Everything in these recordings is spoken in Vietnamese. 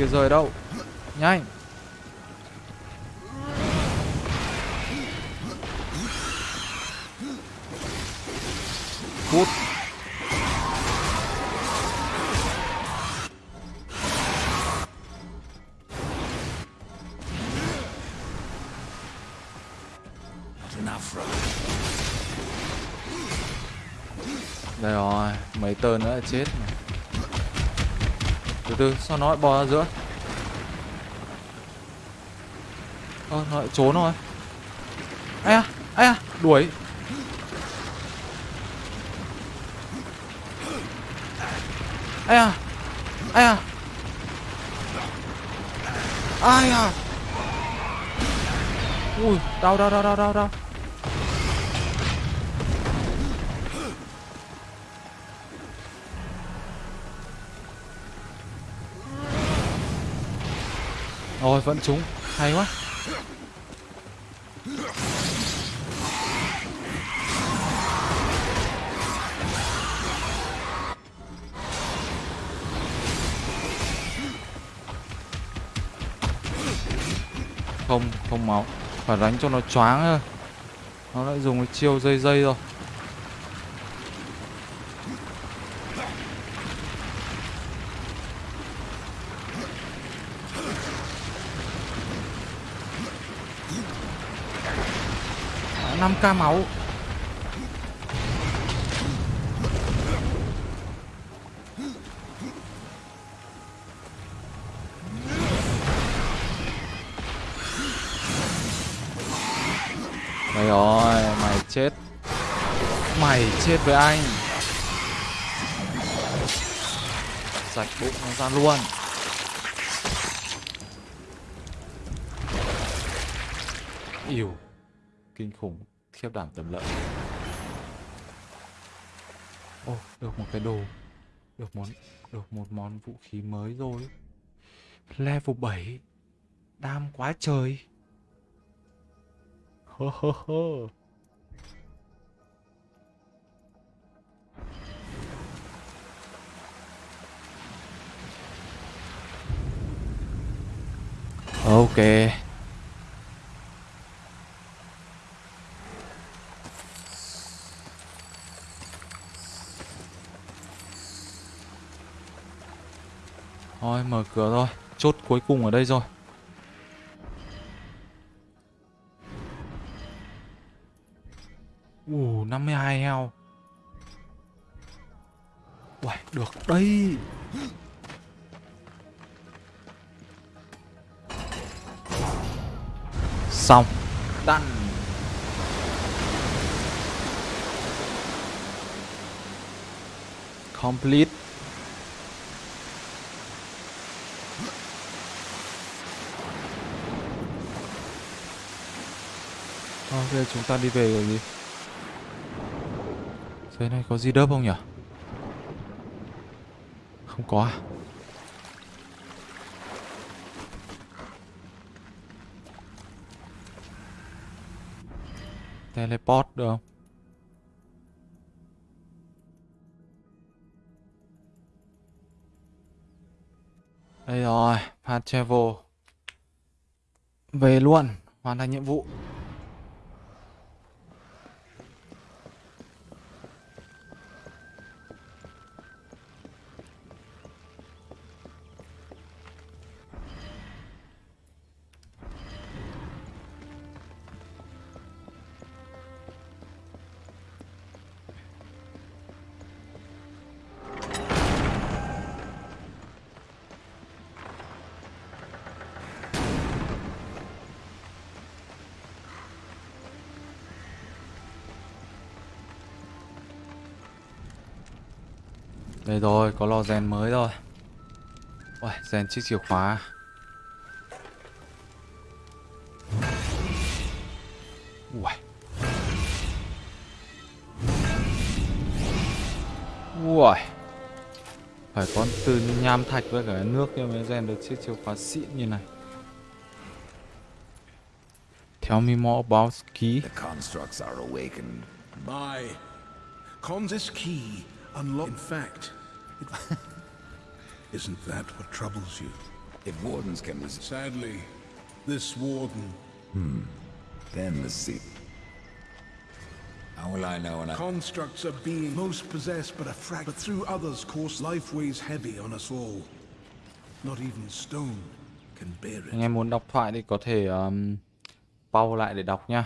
kia rời đâu? Nhanh. Cút Đây rồi, mấy tên nữa là chết mà. Từ từ, sao nó lại bò ra giữa? Ơ, nó lại trốn rồi. Ai à, ai à, đuổi. Ai à, ai à. Ai à. Ui, đau đau đau đau đau đau. Rồi vẫn trúng Hay quá. Không, không máu. Phải đánh cho nó choáng thôi. Nó lại dùng cái chiêu dây dây rồi. Năm k máu. Đây rồi, mày chết. Mày chết với anh. Sạch bụng nó ra luôn. Yêu Kinh khủng Khiếp đảm tầm lợi Ô, được một cái đồ Được món Được một món vũ khí mới rồi. Level 7 Đam quá trời. Hơ hơ hơ. Ok Thôi mở cửa rồi Chốt cuối cùng ở đây rồi. Ủ 52 heo. Uầy, được đây. Xong. Đăng Complete. Ok chúng ta đi về rồi gì Thế này có gì đớp không nhỉ? Không có à? Teleport được không? Đây rồi Fast travel. Về luôn, Hoàn thành nhiệm vụ. Đây rồi, có lò rèn mới rồi Ôi, rèn chiếc chìa khóa Ui Ui Phải có từ nham thạch với cả nước kia mới rèn được chiếc chìa khóa xịn như này Tell me more about key. The constructs are awakened. By Con's key unlocked. In fact. isn't that what troubles you? If wardens can resist, Sadly, this warden, then the sea. How will I know when I... constructs a being most possessed but a frag, but through others course life weighs heavy on us all. Not even stone can bear it. anh em muốn đọc thoại thì có thể um, pause lại để đọc nha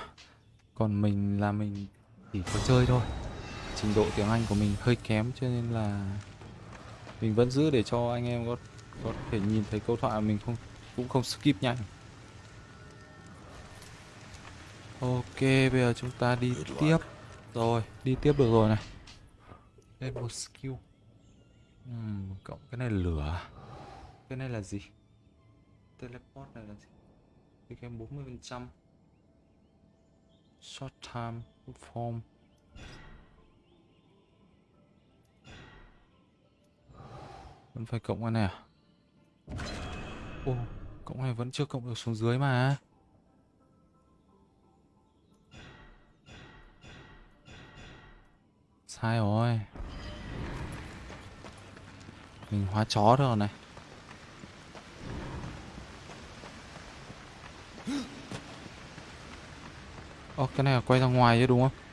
còn mình là mình chỉ có chơi thôi trình độ tiếng Anh của mình hơi kém cho nên là mình vẫn giữ để cho anh em có có thể nhìn thấy câu thoại mình không cũng không skip nhanh. Ok bây giờ chúng ta đi tiếp. Rồi đi tiếp được rồi này. Lên một skill. Ừm, cộng cái này lửa. Cái này là gì? Teleport này là gì? Cái cái 40 phần trăm. Short time form vẫn phải cộng cái này à? Ô cộng này vẫn chưa cộng được xuống dưới mà. Sai rồi. Mình hóa chó rồi này. Ồ, cái này là quay ra ngoài chứ đúng không?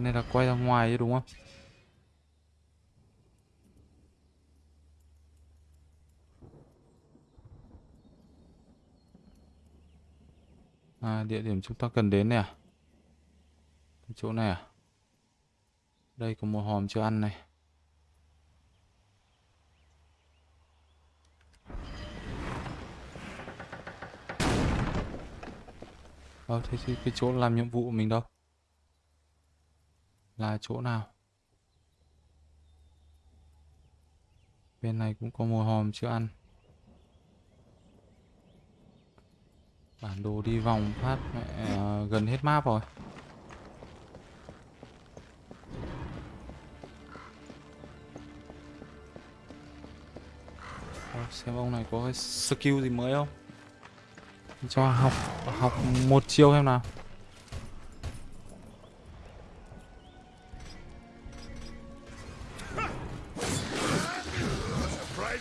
Cái này là quay ra ngoài chứ đúng không? À, địa điểm chúng ta cần đến này à? Cái chỗ này à? Đây có một hòm chưa ăn này. Ờ, thế thì cái chỗ làm nhiệm vụ của mình đâu? Là chỗ nào? Bên này cũng có một hòm chưa ăn. Bản đồ đi vòng phát, mẹ à, gần hết map rồi. Xem ông này có cái skill gì mới không? cho học học một chiêu xem nào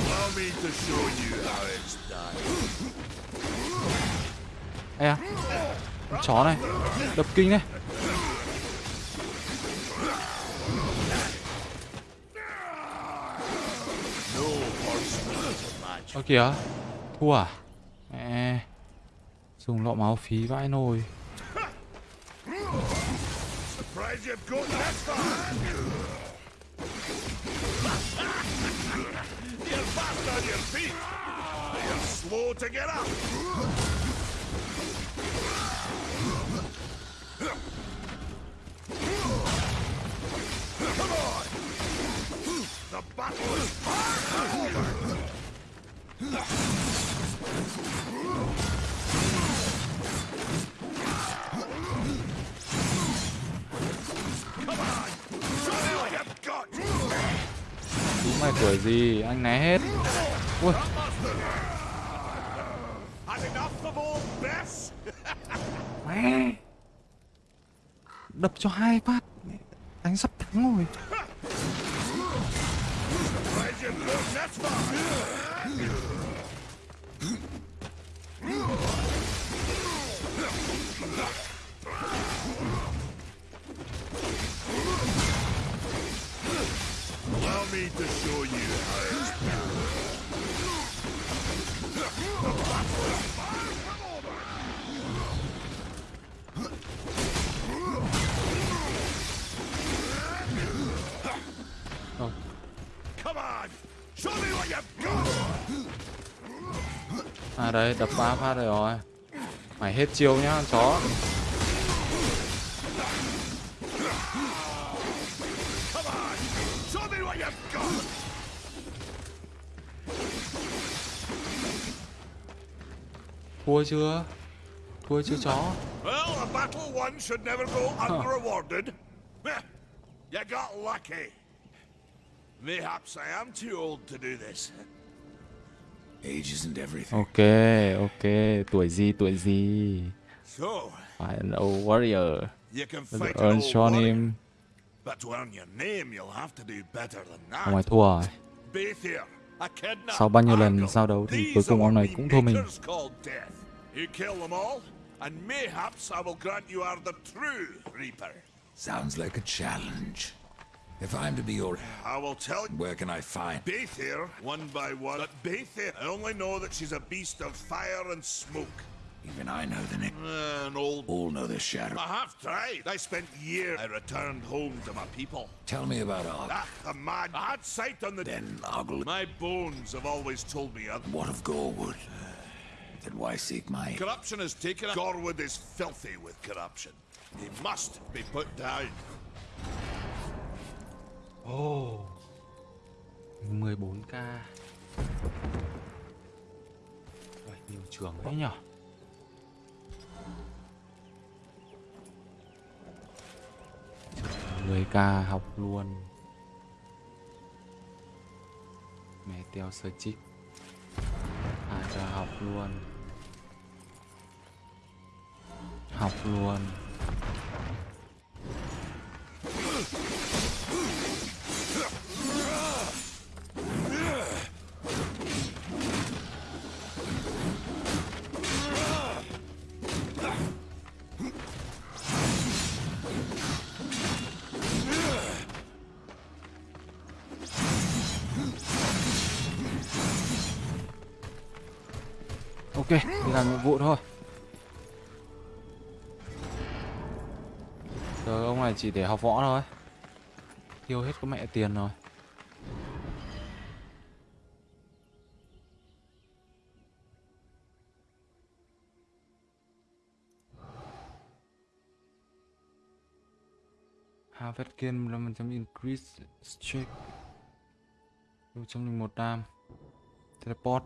Allow me to show you how it's done. Ê à Con chó này, Đập kinh này Ơ kìa, Thua à Mẹ, Dùng lọ máu phí vãi nồi You're fast on your feet. You're slow to get up. Come on. The battle is far over. Chúng tuổi gì? Anh né hết. Ui. Mẹ. Đập cho hai phát. Anh sắp thắng rồi. À đấy, đập ba phát rồi rồi Mày hết chiêu nhá, chó Thua chưa? Thua chưa chó? Well, a battle won should never go unrewarded. You got lucky. Mayhaps I am too old to do this. Age isn't everything. Ok, ok. Tuổi gì, tuổi gì? So, Phải an old warrior. you can Bây giờ fight an earn old cho warrior, em. but to earn your name, you'll have to do better than Ông ấy that. thua rồi. Sau bao nhiêu lần giao đấu thì cuối cùng ông này cũng thua mình. makers call death. You kill them all, and mayhaps I will grant you are the true Reaper. Sounds like a challenge. If I'm to be your... I will tell you. Where can I find... Bathier, one by one. But Bathier, I only know that she's a beast of fire and smoke. Even I know the name. An old. All know the shadow. I have tried. I spent years. I returned home to my people. Tell me about Arg. Ah, the mad. I had sight on the. Then Argle... My bones have always told me other. What of Gorwood? Then why seek my... Corruption has taken. Gorwood is filthy with corruption. He must be put down. Oh. 14k. Uầy, nhiều trường đấy nhở. Người ca học luôn Mẹ teo sơ chích À cho học luôn Học luôn đi làm nhiệm vụ thôi. Giờ ông này chỉ để học võ thôi. Tiêu hết có mẹ tiền rồi. Harvest gain 15% increase check 101 đam, Teleport.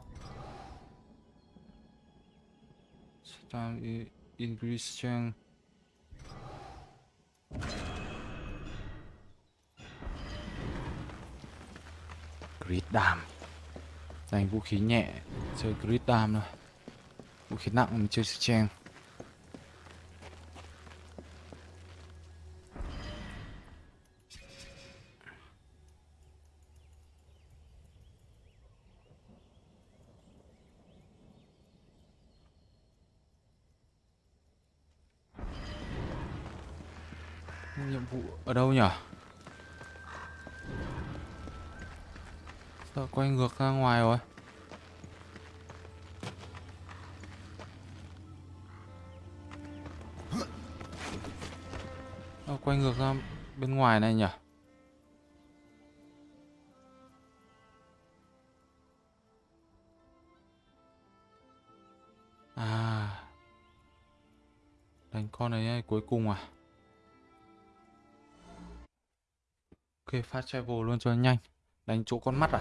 Time i- increase strength Grid đam Dành vũ khí nhẹ, Chơi grid đam thôi. Vũ khí nặng mình chơi trang Nhiệm vụ ở đâu nhỉ? Sợ quay ngược ra ngoài rồi? Sao quay ngược ra bên ngoài này nhỉ? À Đánh con này cuối cùng à? Ok, fast travel luôn cho nhanh. Đánh chỗ con mắt à?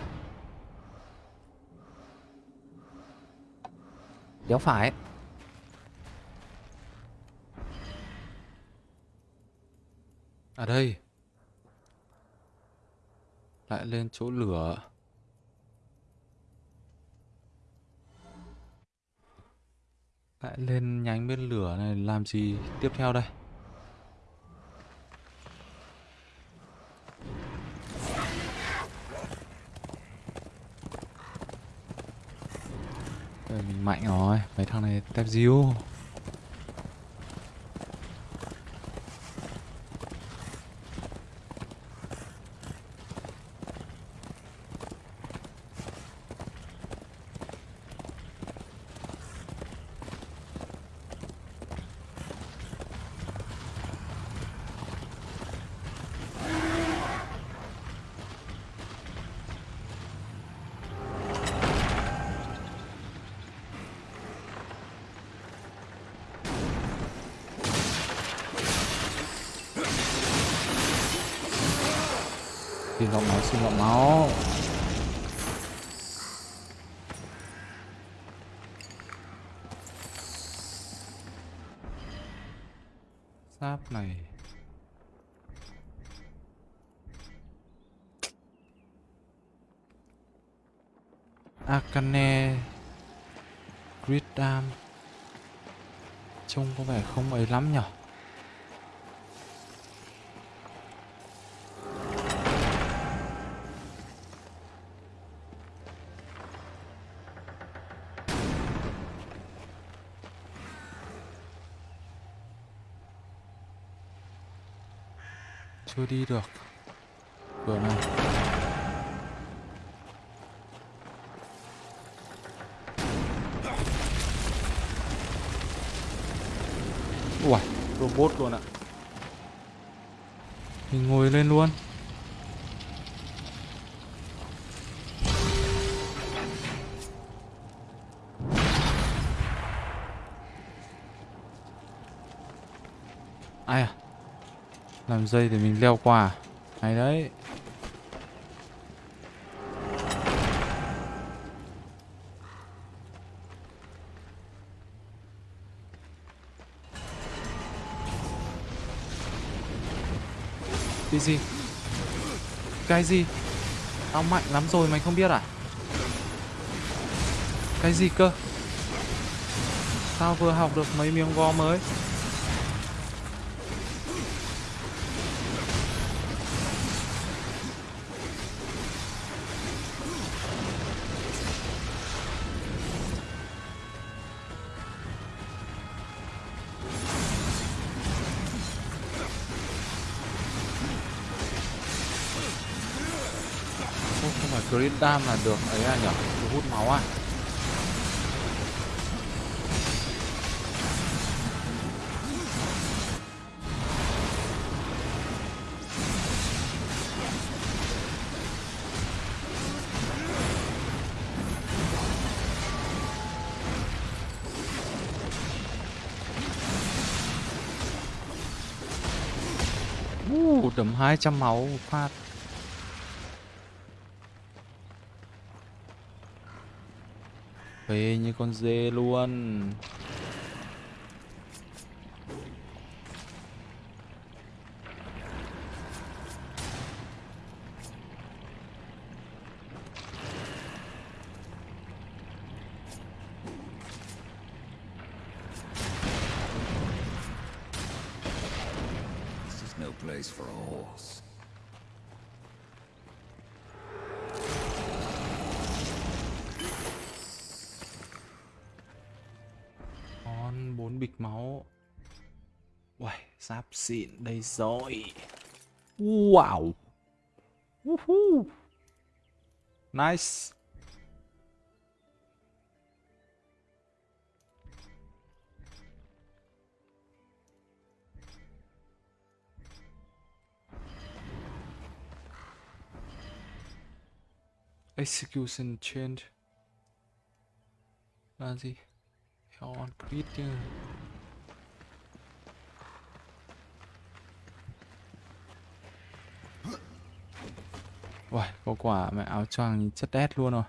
Đéo phải. À đây. Lại lên chỗ lửa. Lại lên nhánh bên lửa này làm gì tiếp theo đây? Mình mạnh rồi, mấy thằng này tép diêu. Xin lượng máu. Sáp này. Akane Gridam Trông có vẻ không ấy lắm nhỉ Chưa đi được. Cửa này. Ui, robot luôn ạ. Mình ngồi lên luôn. Làm dây để mình leo qua? Hay đấy Cái gì? Cái gì? Tao mạnh lắm rồi, mày không biết à? Cái gì cơ? Tao vừa học được mấy miếng gò mới Green Dam là được ấy à nhở? Được hút máu à? Uh, đấm 200 máu phát về như con dê luôn. Máu Uầy, giáp xịn đây rồi. Wow. Woohoo. Nice. Execution change. Là gì? Hell on crit Uầy, có quả mẹ áo choàng chất đét luôn rồi.